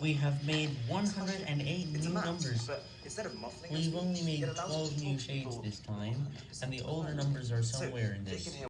We have made 108 new numbers. but We've only made 12 new shades this time, and the older numbers are somewhere in this.